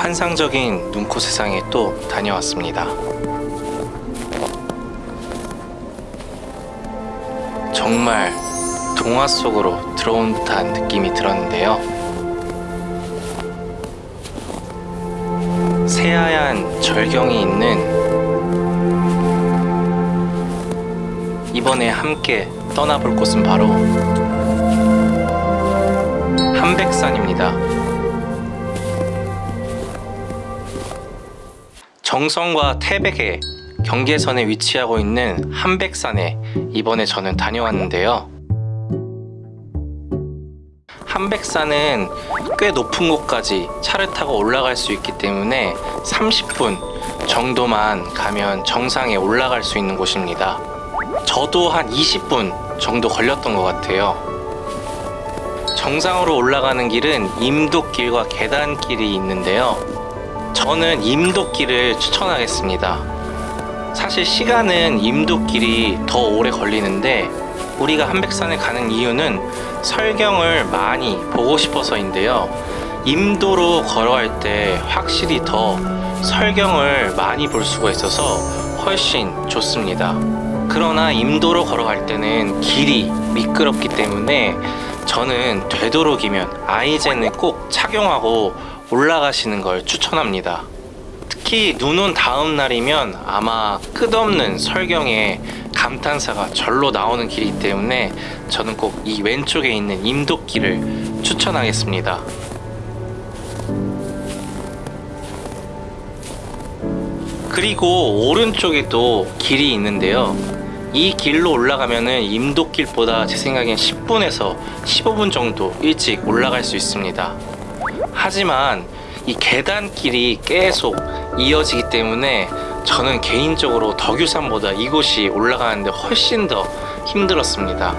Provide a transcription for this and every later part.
환상적인 눈코 세상에 또 다녀왔습니다. 정말 동화 속으로 들어온 듯한 느낌이 들었는데요. 새하얀 절경이 있는 이번에 함께 떠나볼 곳은 바로 한백산입니다. 정성과 태백의 경계선에 위치하고 있는 한백산에 이번에 저는 다녀왔는데요. 한백산은 꽤 높은 곳까지 차를 타고 올라갈 수 있기 때문에 30분 정도만 가면 정상에 올라갈 수 있는 곳입니다. 저도 한 20분 정도 걸렸던 것 같아요. 정상으로 올라가는 길은 임도길과 계단길이 있는데요. 저는 임도길을 추천하겠습니다. 사실 시간은 임도길이 더 오래 걸리는데 우리가 한백산에 가는 이유는 설경을 많이 보고 싶어서인데요. 임도로 걸어갈 때 확실히 더 설경을 많이 볼 수가 있어서 훨씬 좋습니다. 그러나 임도로 걸어갈 때는 길이 미끄럽기 때문에 저는 되도록이면 아이젠을 꼭 착용하고 올라가시는 걸 추천합니다. 특히 눈 온 다음 날이면 아마 끝없는 설경에 감탄사가 절로 나오는 길이기 때문에 저는 꼭 이 왼쪽에 있는 임도길을 추천하겠습니다. 그리고 오른쪽에도 길이 있는데요. 이 길로 올라가면은 임도길보다 제 생각엔 10분에서 15분 정도 일찍 올라갈 수 있습니다. 하지만 이 계단길이 계속 이어지기 때문에 저는 개인적으로 덕유산보다 이곳이 올라가는데 훨씬 더 힘들었습니다.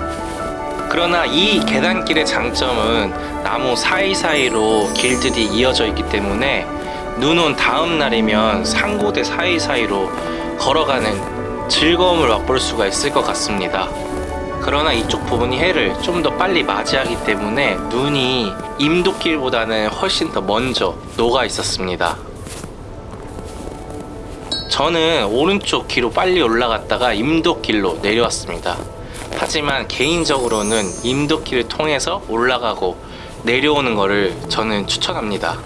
그러나 이 계단길의 장점은 나무 사이사이로 길들이 이어져 있기 때문에 눈 온 다음 날이면 상고대 사이사이로 걸어가는 즐거움을 맛볼 수가 있을 것 같습니다. 그러나 이쪽 부분이 해를 좀 더 빨리 맞이하기 때문에 눈이 임도길보다는 훨씬 더 먼저 녹아 있었습니다. 저는 오른쪽 길로 빨리 올라갔다가 임도길로 내려왔습니다. 하지만 개인적으로는 임도길을 통해서 올라가고 내려오는 것을 저는 추천합니다.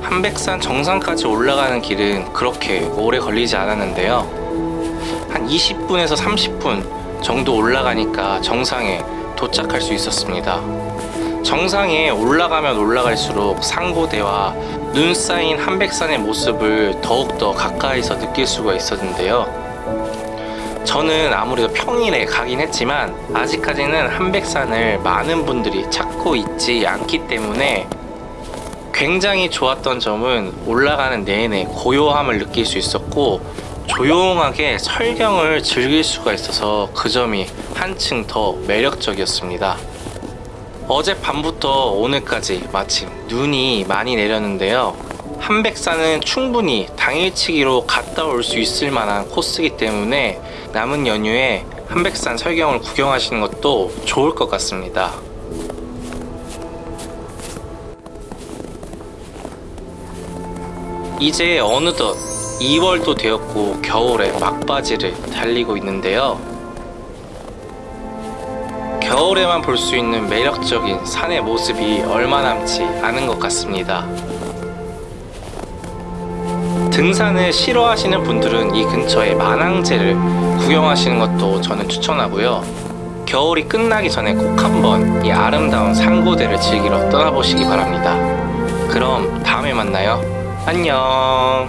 한백산 정상까지 올라가는 길은 그렇게 오래 걸리지 않았는데요. 한 20분에서 30분 정도 올라가니까 정상에 도착할 수 있었습니다. 정상에 올라가면 올라갈수록 상고대와 눈 쌓인 한백산의 모습을 더욱더 가까이서 느낄 수가 있었는데요. 저는 아무래도 평일에 가긴 했지만 아직까지는 한백산을 많은 분들이 찾고 있지 않기 때문에 굉장히 좋았던 점은 올라가는 내내 고요함을 느낄 수 있었고 조용하게 설경을 즐길 수가 있어서 그 점이 한층 더 매력적이었습니다. 어젯밤부터 오늘까지 마침 눈이 많이 내렸는데요. 한백산은 충분히 당일치기로 갔다 올 수 있을 만한 코스이기 때문에 남은 연휴에 한백산 설경을 구경하시는 것도 좋을 것 같습니다. 이제 어느덧 2월도 되었고 겨울에 막바지를 달리고 있는데요. 겨울에만 볼 수 있는 매력적인 산의 모습이 얼마 남지 않은 것 같습니다. 등산을 싫어하시는 분들은 이 근처에 만항제를 구경하시는 것도 저는 추천하고요. 겨울이 끝나기 전에 꼭 한번 이 아름다운 산고대를 즐기러 떠나보시기 바랍니다. 그럼 다음에 만나요. 안녕